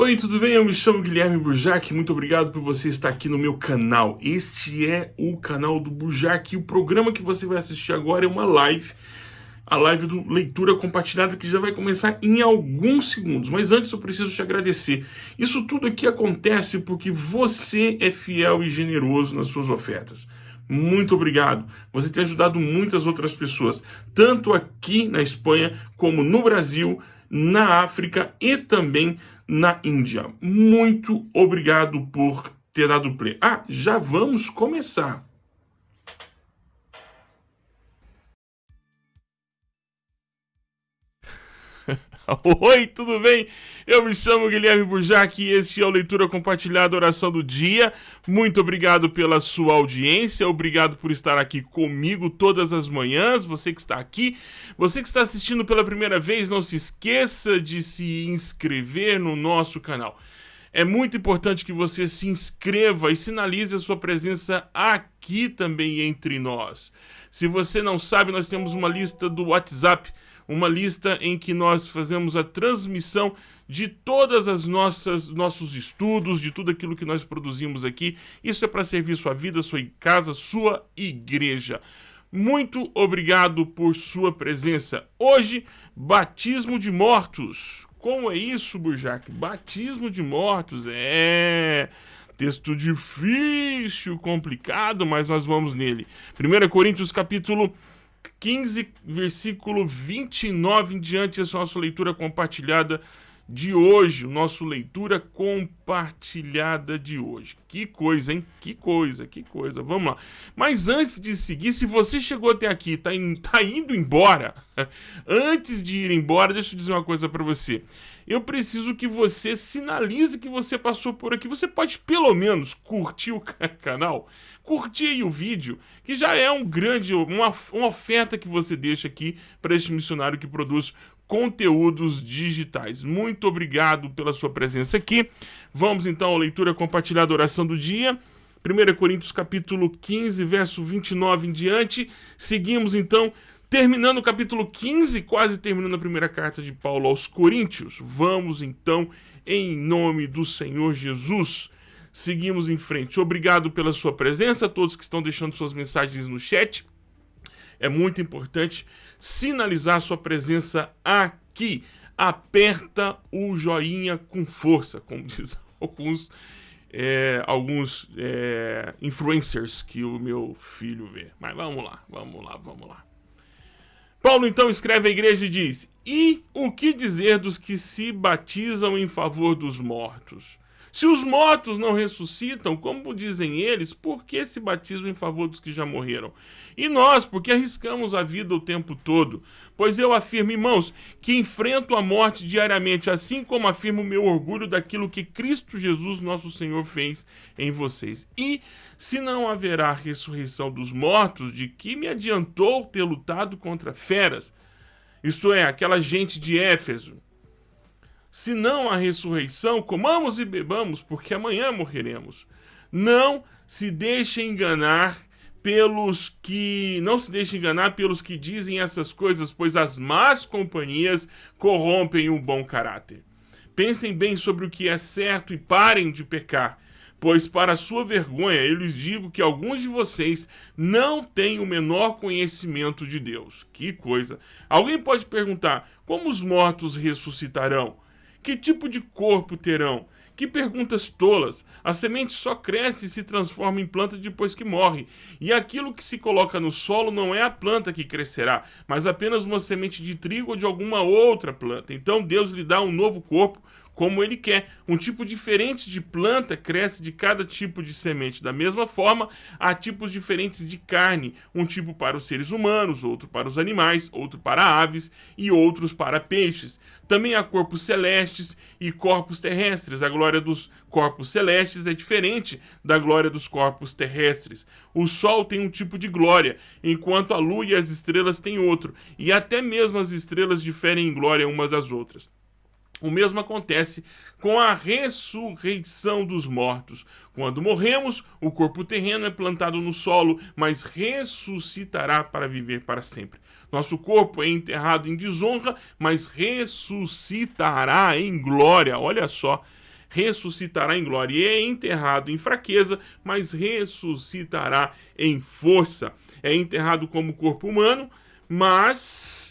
Oi, tudo bem? Eu me chamo Guilherme Burjac, muito obrigado por você estar aqui no meu canal. Este é o canal do Burjac e o programa que você vai assistir agora é uma live, a live do Leitura Compartilhada que já vai começar em alguns segundos. Mas antes eu preciso te agradecer. Isso tudo aqui acontece porque você é fiel e generoso nas suas ofertas. Muito obrigado. Você tem ajudado muitas outras pessoas, tanto aqui na Espanha como no Brasil, na África e também na Índia. Muito obrigado por ter dado play. Ah, já vamos começar. Oi, tudo bem? Eu me chamo Guilherme Burjac e este é o Leitura Compartilhada Oração do Dia. Muito obrigado pela sua audiência, obrigado por estar aqui comigo todas as manhãs, você que está aqui. Você que está assistindo pela primeira vez, não se esqueça de se inscrever no nosso canal. É muito importante que você se inscreva e sinalize a sua presença aqui também entre nós. Se você não sabe, nós temos uma lista do WhatsApp uma lista em que nós fazemos a transmissão de todas as nossas nossos estudos, de tudo aquilo que nós produzimos aqui. Isso é para servir sua vida, sua casa, sua igreja. Muito obrigado por sua presença. Hoje, batismo de mortos. Como é isso, Burjac? Batismo de mortos. É texto difícil, complicado, mas nós vamos nele. 1 Coríntios capítulo 15, versículo 29 em diante, essa é a nossa leitura compartilhada de hoje, o nosso leitura compartilhada de hoje. Que coisa, hein? Que coisa, que coisa. Vamos lá. Mas antes de seguir, se você chegou até aqui e tá, in, tá indo embora, antes de ir embora, deixa eu dizer uma coisa para você. Eu preciso que você sinalize que você passou por aqui. Você pode pelo menos curtir o canal, curtir o vídeo, que já é um grande, uma, uma oferta que você deixa aqui para este missionário que produz conteúdos digitais. Muito obrigado pela sua presença aqui. Vamos então à leitura compartilhada oração do dia. 1 Coríntios capítulo 15, verso 29 em diante. Seguimos então, terminando o capítulo 15, quase terminando a primeira carta de Paulo aos Coríntios. Vamos então, em nome do Senhor Jesus, seguimos em frente. Obrigado pela sua presença, todos que estão deixando suas mensagens no chat. É muito importante sinalizar sua presença aqui. Aperta o joinha com força, como diz alguns, é, alguns é, influencers que o meu filho vê. Mas vamos lá, vamos lá, vamos lá. Paulo então escreve à igreja e diz: E o que dizer dos que se batizam em favor dos mortos? Se os mortos não ressuscitam, como dizem eles, por que se batismo em favor dos que já morreram? E nós, porque arriscamos a vida o tempo todo? Pois eu afirmo, irmãos, que enfrento a morte diariamente, assim como afirmo o meu orgulho daquilo que Cristo Jesus, nosso Senhor, fez em vocês. E se não haverá ressurreição dos mortos, de que me adiantou ter lutado contra feras? Isto é, aquela gente de Éfeso se não a ressurreição, comamos e bebamos, porque amanhã morreremos. Não se deixe enganar pelos que não se deixe enganar pelos que dizem essas coisas, pois as más companhias corrompem o bom caráter. Pensem bem sobre o que é certo e parem de pecar, pois para sua vergonha eu lhes digo que alguns de vocês não têm o menor conhecimento de Deus. Que coisa! Alguém pode perguntar: como os mortos ressuscitarão? Que tipo de corpo terão? Que perguntas tolas! A semente só cresce e se transforma em planta depois que morre. E aquilo que se coloca no solo não é a planta que crescerá, mas apenas uma semente de trigo ou de alguma outra planta. Então Deus lhe dá um novo corpo como ele quer. Um tipo diferente de planta cresce de cada tipo de semente. Da mesma forma, há tipos diferentes de carne, um tipo para os seres humanos, outro para os animais, outro para aves e outros para peixes. Também há corpos celestes e corpos terrestres. A glória dos corpos celestes é diferente da glória dos corpos terrestres. O sol tem um tipo de glória, enquanto a lua e as estrelas têm outro, e até mesmo as estrelas diferem em glória umas das outras. O mesmo acontece com a ressurreição dos mortos. Quando morremos, o corpo terreno é plantado no solo, mas ressuscitará para viver para sempre. Nosso corpo é enterrado em desonra, mas ressuscitará em glória. Olha só. ressuscitará em glória. E é enterrado em fraqueza, mas ressuscitará em força. É enterrado como corpo humano, mas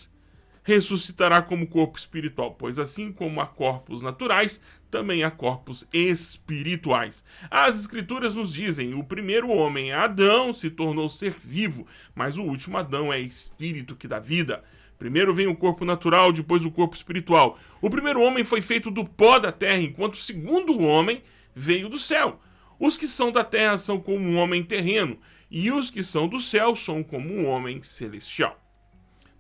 ressuscitará como corpo espiritual, pois assim como há corpos naturais, também há corpos espirituais. As escrituras nos dizem: o primeiro homem, Adão, se tornou ser vivo, mas o último Adão é espírito que dá vida. Primeiro vem o corpo natural, depois o corpo espiritual. O primeiro homem foi feito do pó da terra, enquanto o segundo homem veio do céu. Os que são da terra são como um homem terreno, e os que são do céu são como um homem celestial.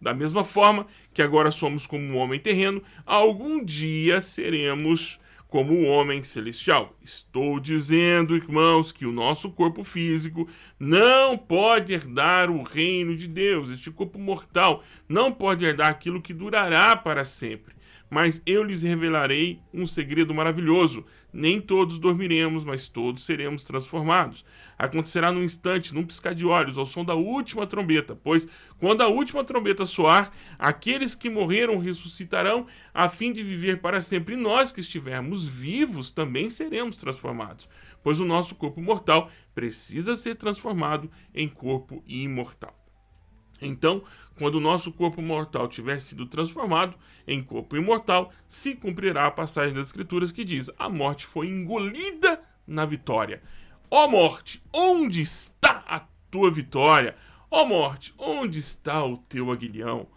Da mesma forma que agora somos como um homem terreno, algum dia seremos como o homem celestial. Estou dizendo, irmãos, que o nosso corpo físico não pode herdar o reino de Deus. Este corpo mortal não pode herdar aquilo que durará para sempre. Mas eu lhes revelarei um segredo maravilhoso. Nem todos dormiremos, mas todos seremos transformados. Acontecerá num instante, num piscar de olhos, ao som da última trombeta, pois quando a última trombeta soar, aqueles que morreram ressuscitarão a fim de viver para sempre. E nós que estivermos vivos também seremos transformados, pois o nosso corpo mortal precisa ser transformado em corpo imortal. Então, quando o nosso corpo mortal tiver sido transformado em corpo imortal, se cumprirá a passagem das Escrituras que diz: a morte foi engolida na vitória. Ó morte, onde está a tua vitória? Ó morte, onde está o teu aguilhão?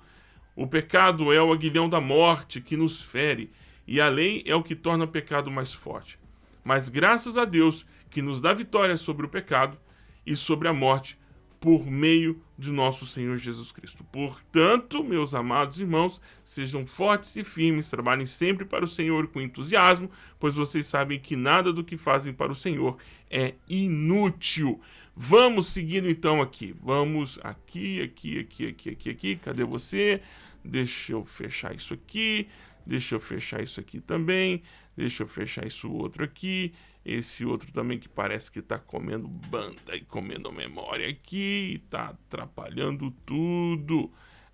O pecado é o aguilhão da morte que nos fere, e a lei é o que torna o pecado mais forte. Mas graças a Deus que nos dá vitória sobre o pecado e sobre a morte por meio de nosso Senhor Jesus Cristo. Portanto, meus amados irmãos, sejam fortes e firmes, trabalhem sempre para o Senhor com entusiasmo, pois vocês sabem que nada do que fazem para o Senhor é inútil. Vamos seguindo então aqui. Vamos aqui, aqui, aqui, aqui, aqui, aqui. Cadê você? Deixa eu fechar isso aqui. Deixa eu fechar isso aqui também. Deixa eu fechar isso outro aqui. Esse outro também que parece que tá comendo banda e comendo memória aqui. Tá atrapalhando tudo.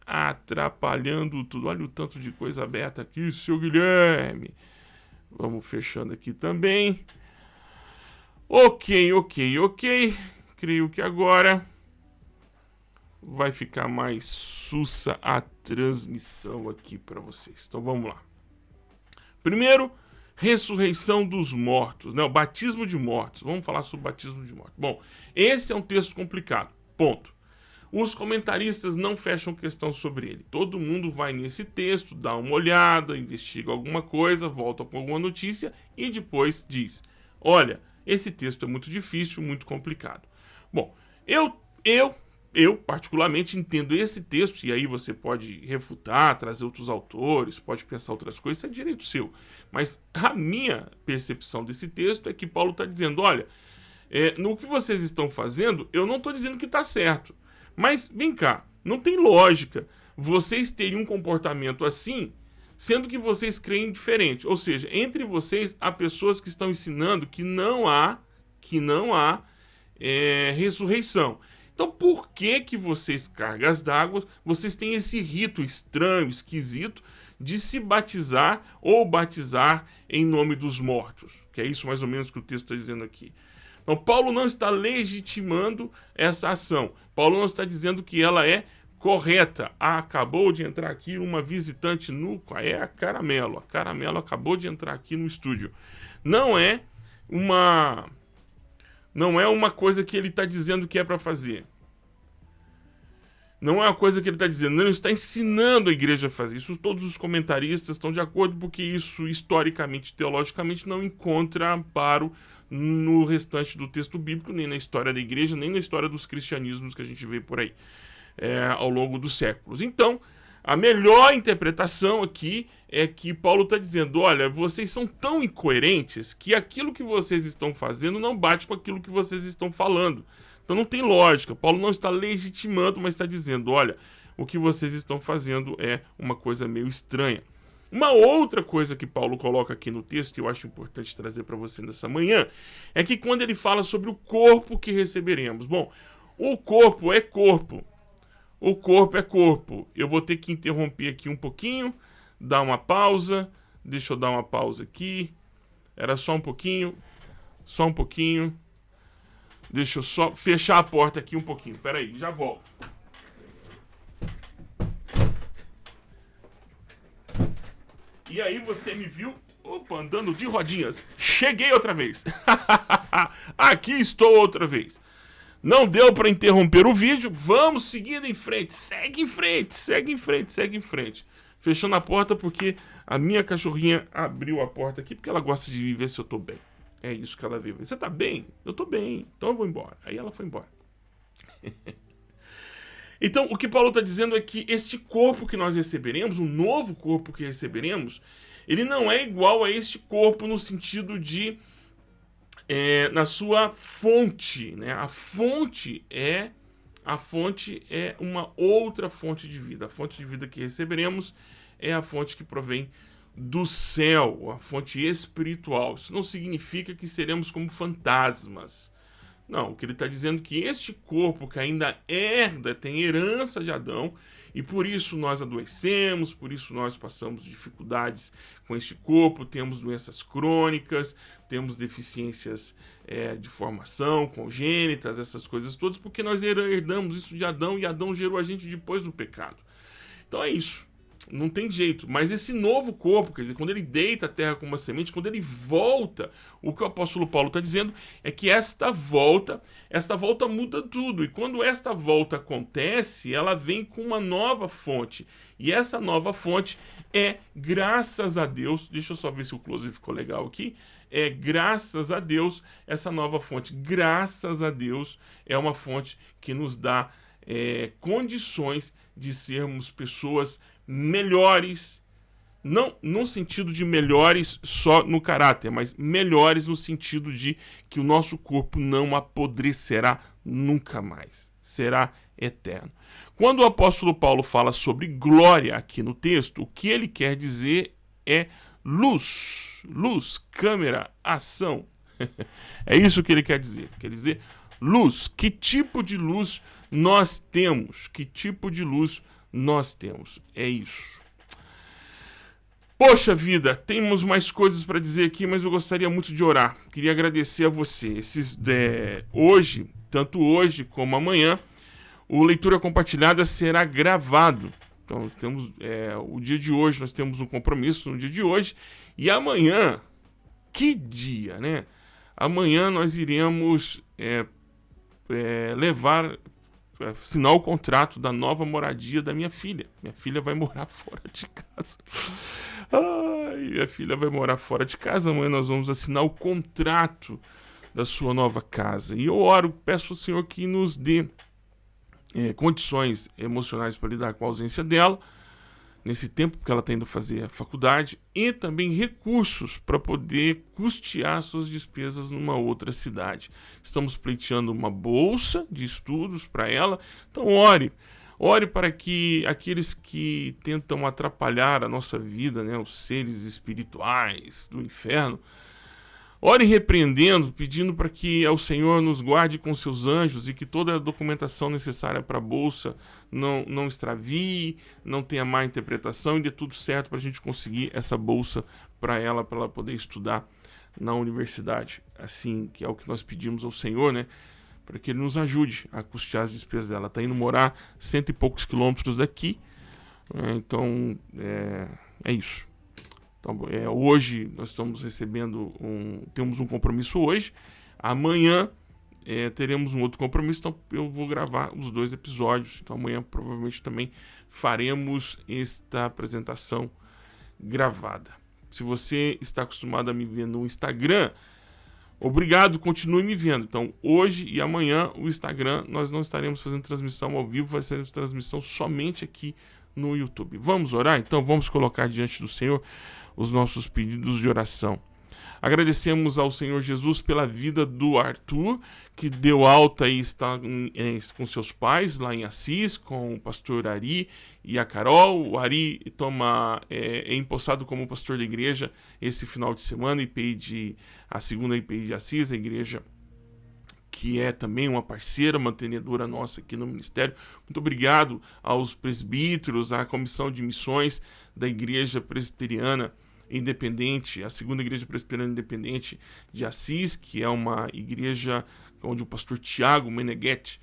Atrapalhando tudo. Olha o tanto de coisa aberta aqui, seu Guilherme. Vamos fechando aqui também. Ok, ok, ok. Creio que agora vai ficar mais sussa a transmissão aqui para vocês. Então vamos lá. Primeiro, ressurreição dos mortos, né? o batismo de mortos. Vamos falar sobre o batismo de mortos. Bom, esse é um texto complicado, ponto. Os comentaristas não fecham questão sobre ele. Todo mundo vai nesse texto, dá uma olhada, investiga alguma coisa, volta com alguma notícia e depois diz: olha, esse texto é muito difícil, muito complicado. Bom, eu, eu eu, particularmente, entendo esse texto, e aí você pode refutar, trazer outros autores, pode pensar outras coisas, isso é direito seu. Mas a minha percepção desse texto é que Paulo está dizendo: olha, é, no que vocês estão fazendo, eu não estou dizendo que está certo. Mas vem cá, não tem lógica vocês terem um comportamento assim, sendo que vocês creem diferente. Ou seja, entre vocês há pessoas que estão ensinando que não há, que não há é, ressurreição. Então, por que que vocês, cargas d'água, vocês têm esse rito estranho, esquisito, de se batizar ou batizar em nome dos mortos? Que é isso mais ou menos que o texto está dizendo aqui. Então, Paulo não está legitimando essa ação. Paulo não está dizendo que ela é correta. Ah, acabou de entrar aqui uma visitante no... É a Caramelo. A Caramelo acabou de entrar aqui no estúdio. Não é uma não é uma coisa que ele está dizendo que é para fazer. Não é uma coisa que ele está dizendo, não, ele está ensinando a igreja a fazer. Isso todos os comentaristas estão de acordo, porque isso, historicamente, teologicamente, não encontra amparo no restante do texto bíblico, nem na história da igreja, nem na história dos cristianismos que a gente vê por aí é, ao longo dos séculos. Então, a melhor interpretação aqui é que Paulo está dizendo: olha, vocês são tão incoerentes que aquilo que vocês estão fazendo não bate com aquilo que vocês estão falando. Então não tem lógica. Paulo não está legitimando, mas está dizendo: olha, o que vocês estão fazendo é uma coisa meio estranha. Uma outra coisa que Paulo coloca aqui no texto, que eu acho importante trazer para você nessa manhã, é que quando ele fala sobre o corpo que receberemos. Bom, o corpo é corpo. O corpo é corpo. Eu vou ter que interromper aqui um pouquinho, dar uma pausa. Deixa eu dar uma pausa aqui. Era só um pouquinho. Só um pouquinho. Deixa eu só fechar a porta aqui um pouquinho. Pera aí, já volto. E aí você me viu, opa, andando de rodinhas. Cheguei outra vez. aqui estou outra vez. Não deu para interromper o vídeo. Vamos seguindo em frente. Segue em frente, segue em frente, segue em frente. Fechando a porta porque a minha cachorrinha abriu a porta aqui porque ela gosta de ver se eu tô bem. É isso que ela veio. Você tá bem? Eu tô bem. Então eu vou embora. Aí ela foi embora. então, o que Paulo está dizendo é que este corpo que nós receberemos, o novo corpo que receberemos, ele não é igual a este corpo no sentido de é, na sua fonte, né? A fonte é a fonte é uma outra fonte de vida. A fonte de vida que receberemos é a fonte que provém do céu, a fonte espiritual. Isso não significa que seremos como fantasmas. Não, o que ele está dizendo é que este corpo que ainda herda, tem herança de Adão, e por isso nós adoecemos, por isso nós passamos dificuldades com este corpo, temos doenças crônicas, temos deficiências é, de formação, congênitas, essas coisas todas, porque nós herdamos isso de Adão e Adão gerou a gente depois do pecado. Então é isso. Não tem jeito. Mas esse novo corpo, quer dizer, quando ele deita a terra como uma semente, quando ele volta, o que o apóstolo Paulo está dizendo é que esta volta, esta volta muda tudo. E quando esta volta acontece, ela vem com uma nova fonte. E essa nova fonte é, graças a Deus, deixa eu só ver se o close ficou legal aqui. É graças a Deus, essa nova fonte, graças a Deus, é uma fonte que nos dá é, condições de sermos pessoas melhores, não no sentido de melhores só no caráter, mas melhores no sentido de que o nosso corpo não apodrecerá nunca mais, será eterno. Quando o apóstolo Paulo fala sobre glória aqui no texto, o que ele quer dizer é luz, luz, câmera, ação. é isso que ele quer dizer. Quer dizer luz. Que tipo de luz nós temos? Que tipo de luz nós temos. É isso. Poxa vida, temos mais coisas para dizer aqui, mas eu gostaria muito de orar. Queria agradecer a você. Esses, é, hoje, tanto hoje como amanhã, o Leitura Compartilhada será gravado. Então, temos é, o dia de hoje, nós temos um compromisso no dia de hoje. E amanhã, que dia, né? Amanhã nós iremos é, é, levar assinar o contrato da nova moradia da minha filha. Minha filha vai morar fora de casa. Ai, minha filha vai morar fora de casa. Amanhã nós vamos assinar o contrato da sua nova casa. E eu oro, peço ao Senhor que nos dê é, condições emocionais para lidar com a ausência dela nesse tempo que ela está indo fazer a faculdade e também recursos para poder custear suas despesas numa outra cidade. Estamos pleiteando uma bolsa de estudos para ela, então ore. Ore para que aqueles que tentam atrapalhar a nossa vida, né, os seres espirituais do inferno, Ore repreendendo, pedindo para que ao Senhor nos guarde com seus anjos e que toda a documentação necessária para a bolsa não, não extravie, não tenha má interpretação e dê tudo certo para a gente conseguir essa bolsa para ela, para ela poder estudar na universidade. Assim, que é o que nós pedimos ao Senhor, né? Para que Ele nos ajude a custear as despesas dela. Está indo morar cento e poucos quilômetros daqui. Né? Então, é, é isso. Então, é, hoje nós estamos recebendo um. Temos um compromisso hoje. Amanhã é, teremos um outro compromisso, então eu vou gravar os dois episódios. Então amanhã provavelmente também faremos esta apresentação gravada. Se você está acostumado a me ver no Instagram, obrigado, continue me vendo. Então hoje e amanhã o Instagram nós não estaremos fazendo transmissão ao vivo, vai ser transmissão somente aqui no YouTube. Vamos orar? Então vamos colocar diante do Senhor os nossos pedidos de oração. Agradecemos ao Senhor Jesus pela vida do Arthur, que deu alta e está com seus pais lá em Assis, com o pastor Ari e a Carol. O Ari toma, é, é empossado como pastor da igreja esse final de semana, IPI de, a segunda IPI de Assis, a igreja que é também uma parceira mantenedora nossa aqui no Ministério. Muito obrigado aos presbíteros, à comissão de missões da Igreja Presbiteriana independente, a segunda igreja presbiteriana independente de Assis, que é uma igreja onde o pastor Tiago Meneghetti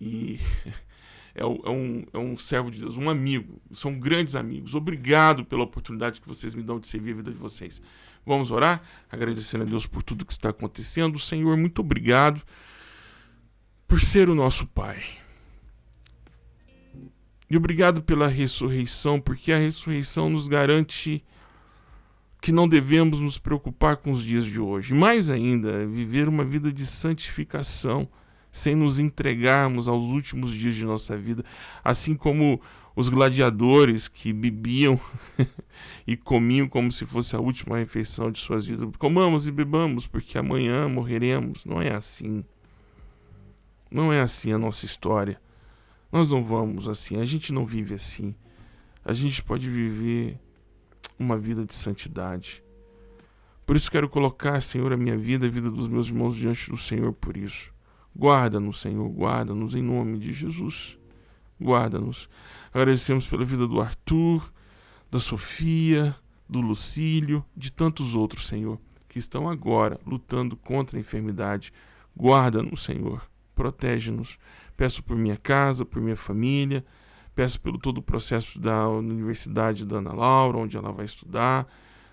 e é, é, um, é um servo de Deus, um amigo, são grandes amigos. Obrigado pela oportunidade que vocês me dão de servir a vida de vocês. Vamos orar, agradecendo a Deus por tudo que está acontecendo. Senhor, muito obrigado por ser o nosso Pai. E obrigado pela ressurreição, porque a ressurreição nos garante que não devemos nos preocupar com os dias de hoje. Mais ainda, viver uma vida de santificação, sem nos entregarmos aos últimos dias de nossa vida, assim como os gladiadores que bebiam e comiam como se fosse a última refeição de suas vidas. Comamos e bebamos, porque amanhã morreremos. Não é assim. Não é assim a nossa história. Nós não vamos assim, a gente não vive assim. A gente pode viver uma vida de santidade. Por isso quero colocar, Senhor, a minha vida, a vida dos meus irmãos diante do Senhor por isso. Guarda-nos, Senhor, guarda-nos em nome de Jesus. Guarda-nos. Agradecemos pela vida do Arthur, da Sofia, do Lucílio, de tantos outros, Senhor, que estão agora lutando contra a enfermidade. Guarda-nos, Senhor. Protege-nos. Peço por minha casa, por minha família Peço pelo todo o processo da Universidade da Ana Laura, onde ela vai estudar.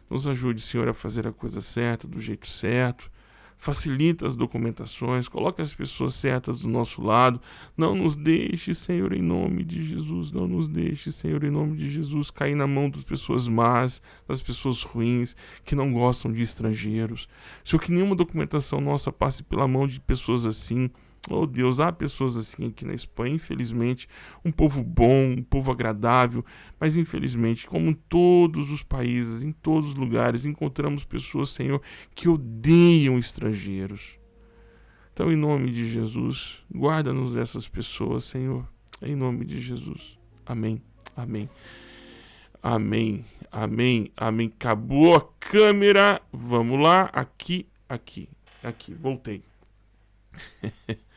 Nos ajude, Senhor, a fazer a coisa certa, do jeito certo. Facilita as documentações, coloque as pessoas certas do nosso lado. Não nos deixe, Senhor, em nome de Jesus. Não nos deixe, Senhor, em nome de Jesus, cair na mão das pessoas más, das pessoas ruins, que não gostam de estrangeiros. Senhor, que nenhuma documentação nossa passe pela mão de pessoas assim Oh Deus, há pessoas assim aqui na Espanha, infelizmente, um povo bom, um povo agradável, mas infelizmente, como em todos os países, em todos os lugares, encontramos pessoas, Senhor, que odeiam estrangeiros. Então, em nome de Jesus, guarda-nos dessas pessoas, Senhor, em nome de Jesus. Amém. Amém. Amém. Amém. Amém. Acabou a câmera. Vamos lá. Aqui, aqui, aqui. Voltei.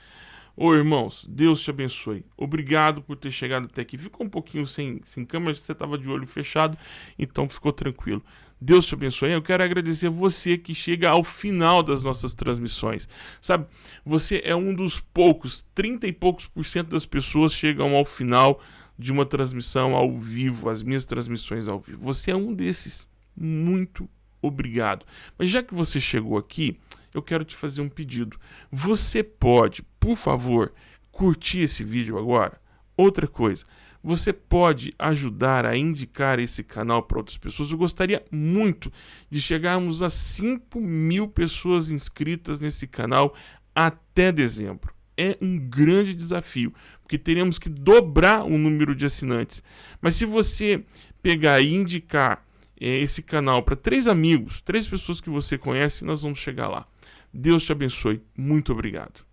Ô irmãos, Deus te abençoe. Obrigado por ter chegado até aqui. Ficou um pouquinho sem, sem câmera, você estava de olho fechado, então ficou tranquilo. Deus te abençoe. Eu quero agradecer você que chega ao final das nossas transmissões. Sabe, você é um dos poucos, 30 e poucos por cento das pessoas chegam ao final de uma transmissão ao vivo, as minhas transmissões ao vivo. Você é um desses. Muito obrigado. Mas já que você chegou aqui, eu quero te fazer um pedido. Você pode, por favor, curtir esse vídeo agora? Outra coisa, você pode ajudar a indicar esse canal para outras pessoas. Eu gostaria muito de chegarmos a 5 mil pessoas inscritas nesse canal até dezembro. É um grande desafio, porque teremos que dobrar o número de assinantes. Mas se você pegar e indicar é, esse canal para três amigos, três pessoas que você conhece, nós vamos chegar lá. Deus te abençoe. Muito obrigado.